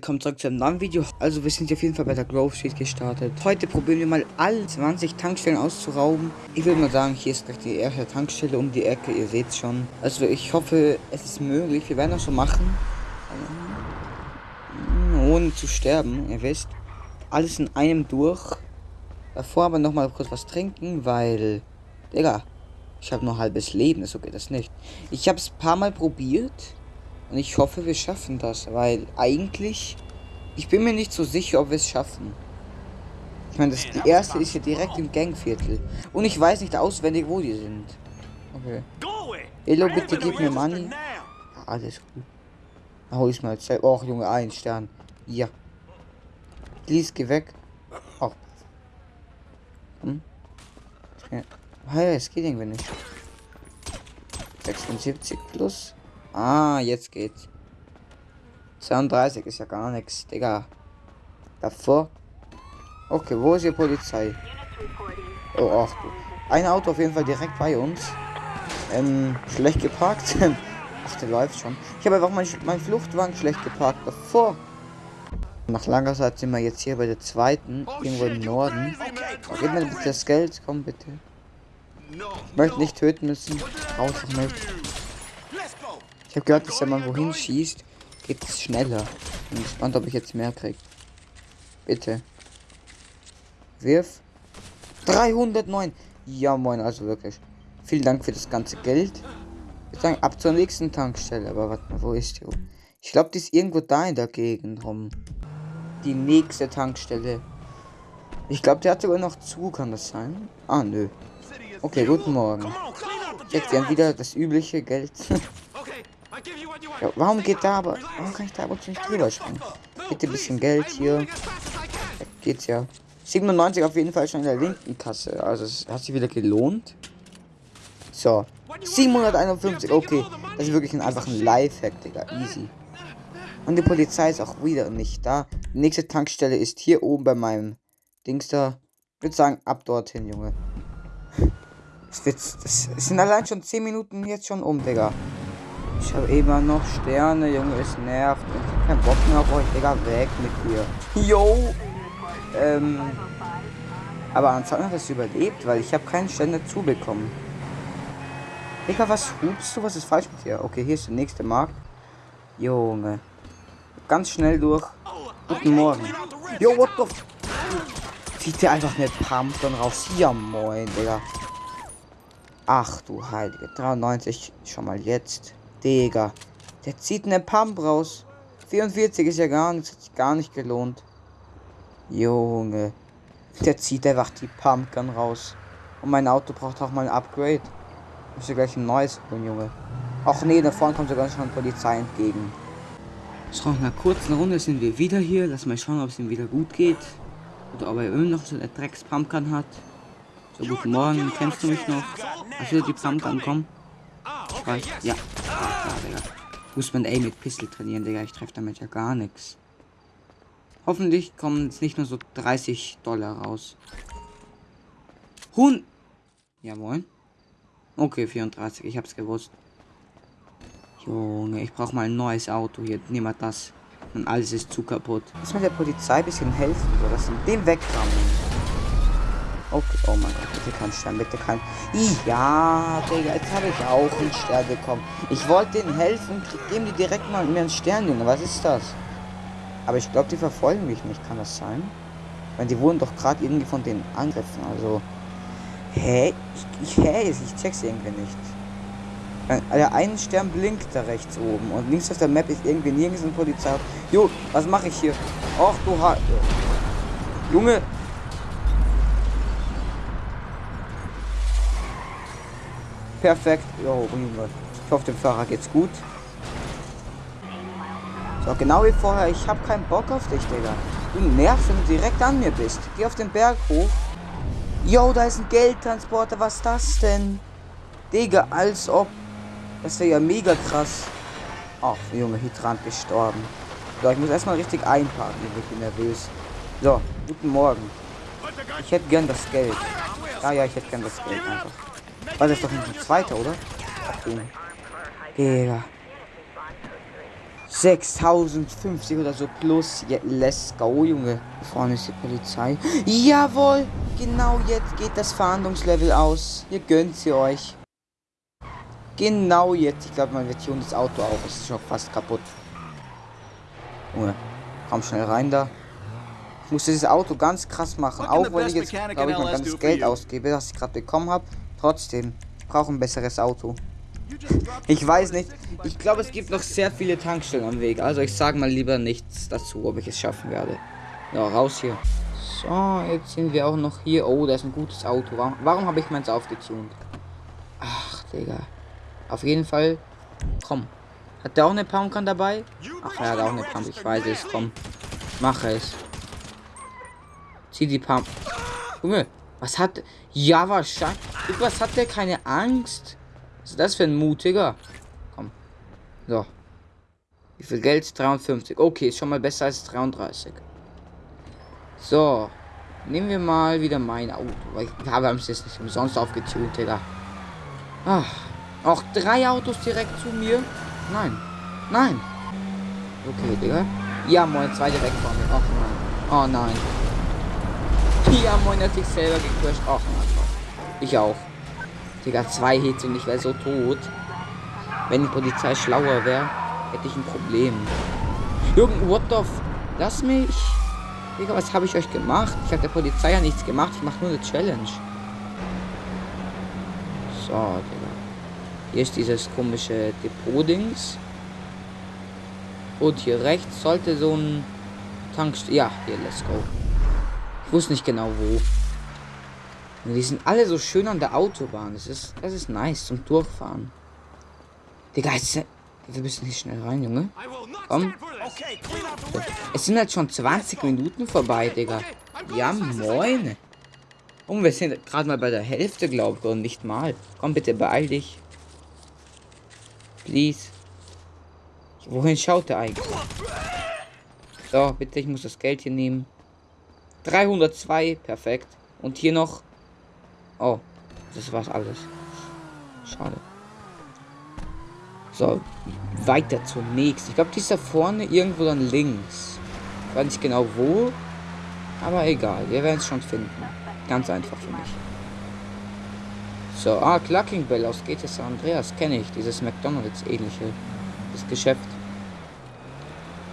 Willkommen zurück zu einem neuen Video. Also wir sind auf jeden Fall bei der Grove Street gestartet. Heute probieren wir mal alle 20 Tankstellen auszurauben. Ich würde mal sagen, hier ist gleich die erste Tankstelle um die Ecke. Ihr seht schon. Also ich hoffe, es ist möglich. Wir werden das so machen. Ohne zu sterben, ihr wisst. Alles in einem durch. Davor aber noch mal kurz was trinken, weil... Digga, ich habe nur halbes Leben. So geht das nicht. Ich habe es ein paar Mal probiert. Und ich hoffe, wir schaffen das, weil eigentlich, ich bin mir nicht so sicher, ob wir es schaffen. Ich meine, das die erste ist hier direkt im Gangviertel. Und ich weiß nicht auswendig, wo die sind. Okay. Elo, bitte gib mir Money. Ja, alles gut. Hol ich mal zwei. Oh, Junge, ein Stern. Ja. Please, geh weg. Oh. Hm? Ja. Hey, es geht irgendwie nicht. 76 plus. Ah, jetzt geht's. 32 ist ja gar nichts, Digga. Davor. Okay, wo ist die Polizei? Oh, ach du. Ein Auto auf jeden Fall direkt bei uns. Ähm, schlecht geparkt. ach, der läuft schon. Ich habe einfach mein, mein Fluchtwagen schlecht geparkt. Davor. Nach langer Zeit sind wir jetzt hier bei der zweiten, irgendwo im Norden. Oh, gib mir bitte das Geld, komm bitte. Ich möchte nicht töten müssen. Raus damit. Ich habe gehört, dass wenn man wohin schießt, geht es schneller. Bin gespannt, ob ich jetzt mehr krieg. Bitte. Wirf. 309. Ja, moin, also wirklich. Vielen Dank für das ganze Geld. Ich sagen, ab zur nächsten Tankstelle. Aber warte mal, wo ist die? Ich glaube, die ist irgendwo da in der Gegend rum. Die nächste Tankstelle. Ich glaube, der hat sogar noch zu, kann das sein? Ah, nö. Okay, guten Morgen. Jetzt haben wieder das übliche Geld. Ja, warum geht da aber... Warum kann ich da aber nicht drüber springen? Bitte ein bisschen Geld hier. Da geht's ja. 97 auf jeden Fall schon in der linken Kasse. Also es hat sich wieder gelohnt. So. 751. Okay. Das ist wirklich ein, einfach ein Lifehack, Digga. Easy. Und die Polizei ist auch wieder nicht da. Die nächste Tankstelle ist hier oben bei meinem Dings da. Ich würde sagen, ab dorthin, Junge. Es, wird, es sind allein schon 10 Minuten jetzt schon um, Digga. Ich habe immer noch Sterne, Junge, es nervt. Ich hab keinen Bock mehr auf euch, Digga, weg mit dir. Yo! Ähm. Aber anscheinend hat es überlebt, weil ich habe keinen Stern dazu bekommen. Digga, was hupst du? Was ist falsch mit dir? Okay, hier ist der nächste Markt. Junge. Ganz schnell durch. Guten Morgen. Yo, what the f Zieht der einfach eine Pump dann raus? Ja, moin, Digga. Ach du Heilige. 93 schon mal jetzt. Digga. Der zieht eine Pump raus. 44 ist ja gar nichts, hat sich gar nicht gelohnt. Junge. Der zieht einfach die Pumpgun raus. Und mein Auto braucht auch mal ein Upgrade. Muss gleich ein neues holen, Junge. Ach nee, da vorne kommt sogar schon Polizei entgegen. So, nach einer kurzen Runde sind wir wieder hier. Lass mal schauen, ob es ihm wieder gut geht. Oder ob er immer noch so eine Drecks-Pumpgun hat. So, guten Morgen. Kennst du mich noch? Hast du die Pumpgun? Komm. Ich weiß. Ja. Ah, Digga. Muss man ey mit Pistol trainieren, Digga. Ich treffe damit ja gar nichts. Hoffentlich kommen jetzt nicht nur so 30 Dollar raus. Hun. Jawohl. Okay, 34. Ich hab's gewusst. Junge, ich brauche mal ein neues Auto hier. Nehmen wir das. Und alles ist zu kaputt. Muss man der Polizei ein bisschen helfen, oder? Das in dem wegrammen. Okay, oh mein Gott, bitte kein Stern, bitte kein... Ja, Digga, jetzt habe ich auch einen Stern bekommen. Ich wollte denen helfen, geben die direkt mal mir einen Stern, Junge. Was ist das? Aber ich glaube, die verfolgen mich nicht. Kann das sein? Weil die wurden doch gerade irgendwie von denen angegriffen. Also... Hä? Ich, ich, hä? Ich check's irgendwie nicht. Der einen Stern blinkt da rechts oben. Und links auf der Map ist irgendwie nirgends ein Polizei. Jo, was mache ich hier? Och, du ha... Junge, Perfekt. Jo, ich hoffe, dem Fahrer geht's gut. So, genau wie vorher. Ich habe keinen Bock auf dich, Digga. Du nervst, wenn du direkt an mir bist. Geh auf den Berg hoch. Jo, da ist ein Geldtransporter. Was ist das denn? Digga, als ob. Das wäre ja mega krass. Ach, Junge, Hydrant gestorben. So, ich muss erstmal richtig einparken. Ich bin nervös. So, guten Morgen. Ich hätte gern das Geld. Ja, ja, ich hätte gern das Geld einfach. War das doch nicht ein zweiter, oder? Digga. 6050 oder so plus. Ja, let's go, Junge. Vorne ist die Polizei. Jawohl! Genau jetzt geht das Verhandlungslevel aus. Ihr gönnt sie euch. Genau jetzt. Ich glaube, man wird hier das Auto auch. Es ist schon fast kaputt. Junge, komm schnell rein da. Ich muss dieses Auto ganz krass machen. Auch wenn ich jetzt, glaube ich, mein ganzes Geld ausgebe, das ich gerade bekommen habe. Trotzdem, ich brauche ein besseres Auto. Ich weiß nicht. Ich glaube, es gibt noch sehr viele Tankstellen am Weg. Also ich sage mal lieber nichts dazu, ob ich es schaffen werde. Ja, raus hier. So, jetzt sind wir auch noch hier. Oh, da ist ein gutes Auto. Warum, warum habe ich meins aufgetunt? Ach, Digga. Auf jeden Fall. Komm. Hat der auch eine Pumpgun dabei? Ach, er hat auch eine Pump. Ich weiß es. Komm. Mache es. Zieh die Pump. Junge, was hat... Ja, wahrscheinlich... Was hat der? Keine Angst? Was ist das für ein mutiger? Komm. So. Wie viel Geld? 53. Okay, ist schon mal besser als 33. So. Nehmen wir mal wieder mein Auto. Weil ich, haben es jetzt nicht umsonst aufgetunt, Digga. Ach. Auch drei Autos direkt zu mir? Nein. Nein. Okay, Digga. Ja, moin, zwei direkt vor mir. Ach nein. Oh nein. Ja, moin, hat sich selber gecrashed. Ach. Ich auch. Digga, zwei Hits und ich wäre so tot. Wenn die Polizei schlauer wäre, hätte ich ein Problem. Jürgen, what the f... Lass mich. Digga, was habe ich euch gemacht? Ich habe der Polizei ja nichts gemacht. Ich mache nur eine Challenge. So, Digga. Hier ist dieses komische Depot-Dings. Und hier rechts sollte so ein Tankstelle... Ja, hier, let's go. Ich wusste nicht genau wo. Und die sind alle so schön an der Autobahn. Das ist, das ist nice zum Durchfahren. Digga, jetzt, wir müssen hier schnell rein, Junge. Komm. Es sind halt schon 20 Minuten vorbei, Digga. Ja, moin. Und wir sind gerade mal bei der Hälfte, glaube ich, und nicht mal. Komm, bitte beeil dich. Please. Wohin schaut er eigentlich? So, bitte, ich muss das Geld hier nehmen. 302, perfekt. Und hier noch Oh, das war's alles. Schade. So, weiter zunächst. Ich glaube, die ist da vorne irgendwo dann links. Ich weiß nicht genau wo. Aber egal, wir werden es schon finden. Ganz einfach für mich. So, ah, Clucking Bell aus GTA San Andreas kenne ich. Dieses McDonalds ähnliche. Das Geschäft.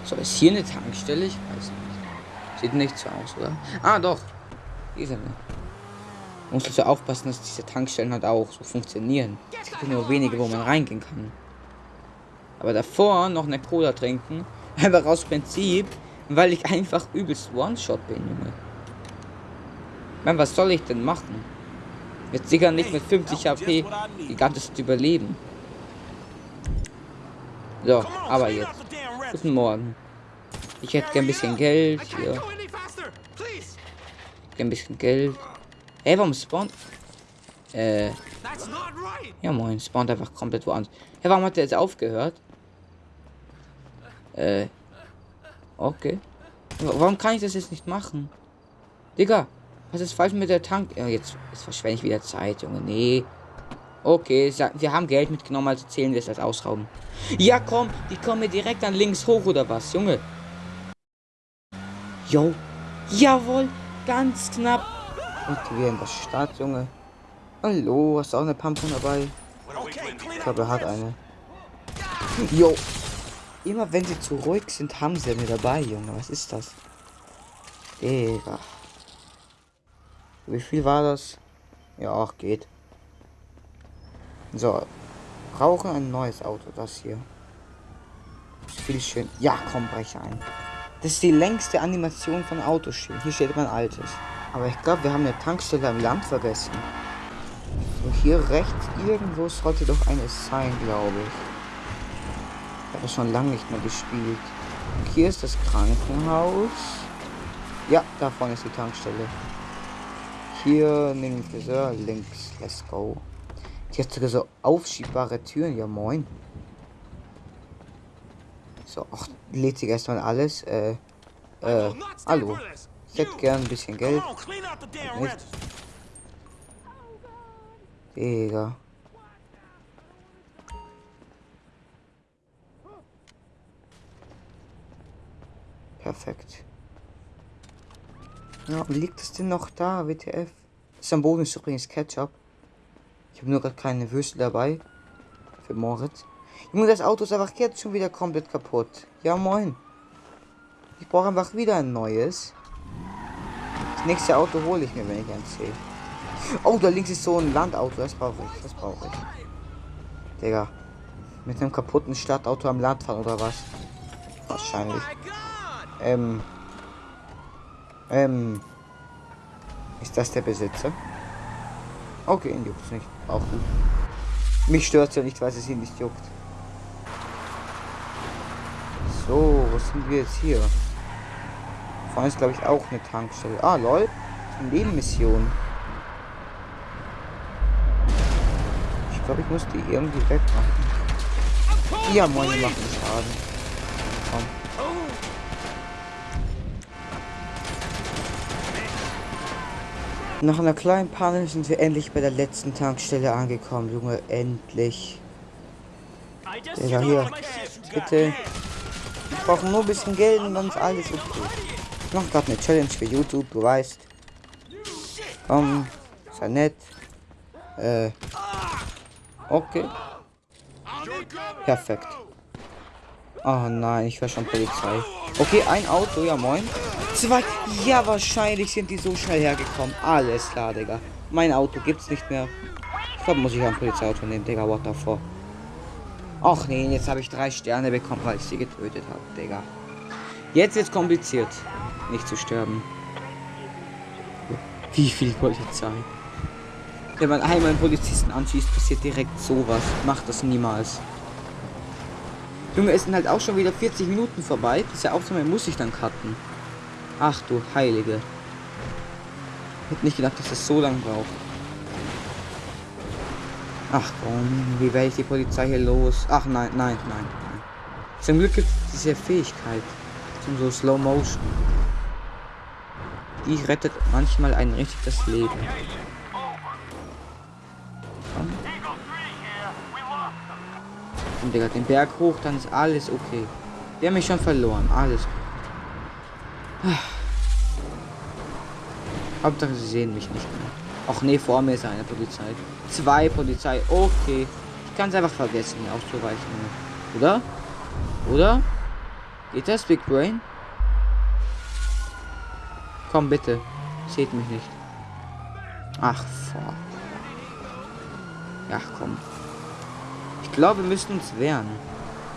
So, ist hier eine Tankstelle? Ich weiß nicht. Sieht nicht so aus, oder? Ah, doch. Man muss also aufpassen, dass diese Tankstellen halt auch so funktionieren. Es gibt nur wenige, wo man reingehen kann. Aber davor noch eine Cola trinken. Einfach aus Prinzip, weil ich einfach übelst One-Shot bin, Junge. Man, was soll ich denn machen? Jetzt sicher nicht mit 50 HP die ganze Zeit überleben. So, aber jetzt. Guten Morgen. Ich hätte gern ein bisschen Geld hier. Ein bisschen Geld. Ey, warum spawnt... Äh... Ja moin, spawnt einfach komplett woanders. Hey, warum hat der jetzt aufgehört? Äh... Okay. Warum kann ich das jetzt nicht machen? Digga, was ist falsch mit der Tank? Ja, jetzt, jetzt verschwende ich wieder Zeit, Junge. Nee. Okay, wir haben Geld mitgenommen, also zählen wir es als Ausrauben. Ja, komm, die kommen mir direkt an links hoch, oder was, Junge? Jo. Jawohl, ganz knapp. Und wir in der Stadt, Junge. Hallo, hast du auch eine Pumpkin dabei? Ich glaube, er hat eine. Jo. Immer wenn sie zu ruhig sind, haben sie eine dabei, Junge. Was ist das? Digga. Wie viel war das? Ja, auch geht. So. Brauchen ein neues Auto, das hier. Viel schön. Ja, komm, breche ein. Das ist die längste Animation von Autoschienen. Hier steht mein altes. Aber ich glaube, wir haben eine Tankstelle am Land vergessen. So, hier rechts irgendwo sollte doch eine sein, glaube ich. Ich habe schon lange nicht mehr gespielt. Und hier ist das Krankenhaus. Ja, da vorne ist die Tankstelle. Hier neben dem Friseur links. Let's go. Die hat sogar so aufschiebbare Türen. Ja, moin. So, ach, lädt sich erstmal alles. Äh, äh, hallo. Ich hätte gern ein bisschen Geld. Nicht. Digga. Perfekt. Ja, liegt es denn noch da, WTF? Ist am Boden ist übrigens Ketchup. Ich habe nur gerade keine Würste dabei. Für Moritz. Junge, das Auto ist einfach jetzt schon wieder komplett kaputt. Ja, moin. Ich brauche einfach wieder ein neues. Das nächste Auto hole ich mir, wenn ich eins sehe. Oh, da links ist so ein Landauto. Das brauche ich. Das brauche ich. Digga. Mit einem kaputten Stadtauto am Land fahren oder was? Wahrscheinlich. Ähm. Ähm. Ist das der Besitzer? Okay, ihn juckt nicht. Auch gut. Mich stört ja nicht, weil es ihn nicht juckt. So, was sind wir jetzt hier? Vorne ist, glaube ich, auch eine Tankstelle. Ah, lol. Nebenmission. Ich glaube, ich muss die irgendwie wegmachen. Ja, moin, die machen Schaden. Komm. Nach einer kleinen Panne sind wir endlich bei der letzten Tankstelle angekommen, Junge. Endlich. Ja, hier. Bitte. Wir brauchen nur ein bisschen Geld und dann ist alles okay. Ich mache gerade eine Challenge für YouTube, du weißt. Komm, sei nett. Äh. Okay. Perfekt. Oh nein, ich höre schon Polizei. Okay, ein Auto, ja moin. Zwei. Ja, wahrscheinlich sind die so schnell hergekommen. Alles klar, Digga. Mein Auto gibt's nicht mehr. Ich glaube, muss ich ein Polizeiauto nehmen, Digga. What the fuck? Ach nee, jetzt habe ich drei Sterne bekommen, weil ich sie getötet habe, Digga. Jetzt wird's kompliziert, nicht zu sterben. Wie viel Polizei? Wenn man einmal einen Polizisten anschießt, passiert direkt sowas. Macht das niemals. Junge, es sind halt auch schon wieder 40 Minuten vorbei. Diese Aufnahme muss ich dann cutten. Ach du Heilige. Ich hätte nicht gedacht, dass das so lange braucht. Ach komm, wie werde ich die Polizei hier los? Ach nein, nein, nein, nein. Zum Glück gibt es diese Fähigkeit. Zum so Slow Motion. Die rettet manchmal ein richtig das Leben. Und Digga, den Berg hoch, dann ist alles okay. Wir haben mich schon verloren. Alles gut. Hauptsache, sie sehen mich nicht mehr. Ach nee, vor mir ist eine Polizei. Zwei Polizei. Okay. Ich kann es einfach vergessen, hier auszuweichen. Oder? Oder? Geht das, Big Brain? Komm bitte. Seht mich nicht. Ach, fuck. Ja, komm glaube, wir müssen uns wehren.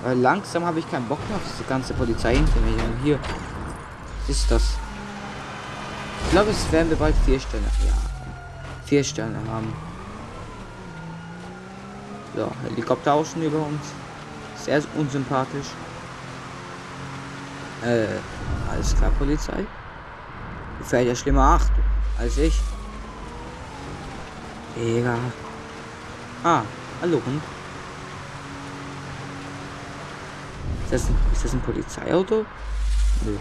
Weil langsam habe ich keinen Bock mehr auf diese ganze Polizei hinter mir. Hier. Was ist das? Ich glaube, es werden wir bald vier Sterne. Ja, vier Sterne haben. So, Helikopter außen über uns. Sehr unsympathisch. Äh, alles klar, Polizei. Fährt ja schlimmer acht als ich. Egal. Ah, hallo Hund. Ist das ein, ist das ein Polizeiauto? Nö.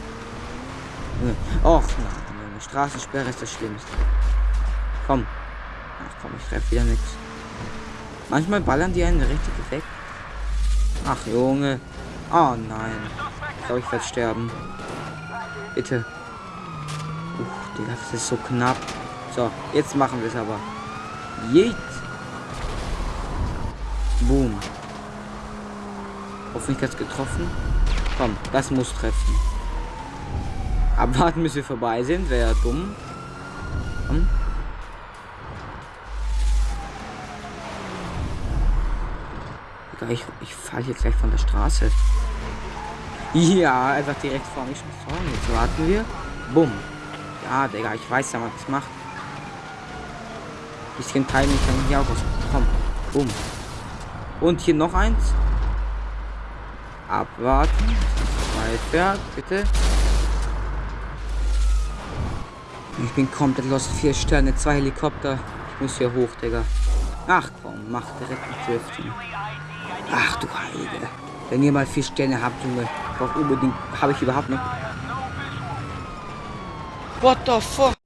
Nö. Och, nein, Straßensperre ist das Schlimmste. Komm. Ach komm, ich treffe wieder nichts. Manchmal ballern die einen richtig weg. Ach, Junge. Oh nein. Ich glaube, ich werde sterben. Bitte. Uff, Digga, das ist so knapp. So, jetzt machen wir es aber. Jeet. Boom. Hoffentlich hat es getroffen. Komm, das muss treffen. Abwarten, bis wir vorbei sind. Wäre ja dumm. Komm. Ich, ich falle hier gleich von der Straße. Ja, einfach direkt vor mich. So, jetzt warten wir. Bumm. Ja, Digga, ich weiß ja, was macht. Bisschen Timing kann ich hier auch aus. Komm. Bumm. Und hier noch eins. Abwarten. Weiter, bitte. Ich bin komplett los. Vier Sterne, zwei Helikopter. Ich muss hier hoch, Digga. Ach komm, mach direkt ein Driften. Ach du Heilige. Wenn ihr mal vier Sterne habt, Junge, braucht unbedingt. Habe ich überhaupt noch. What the fuck?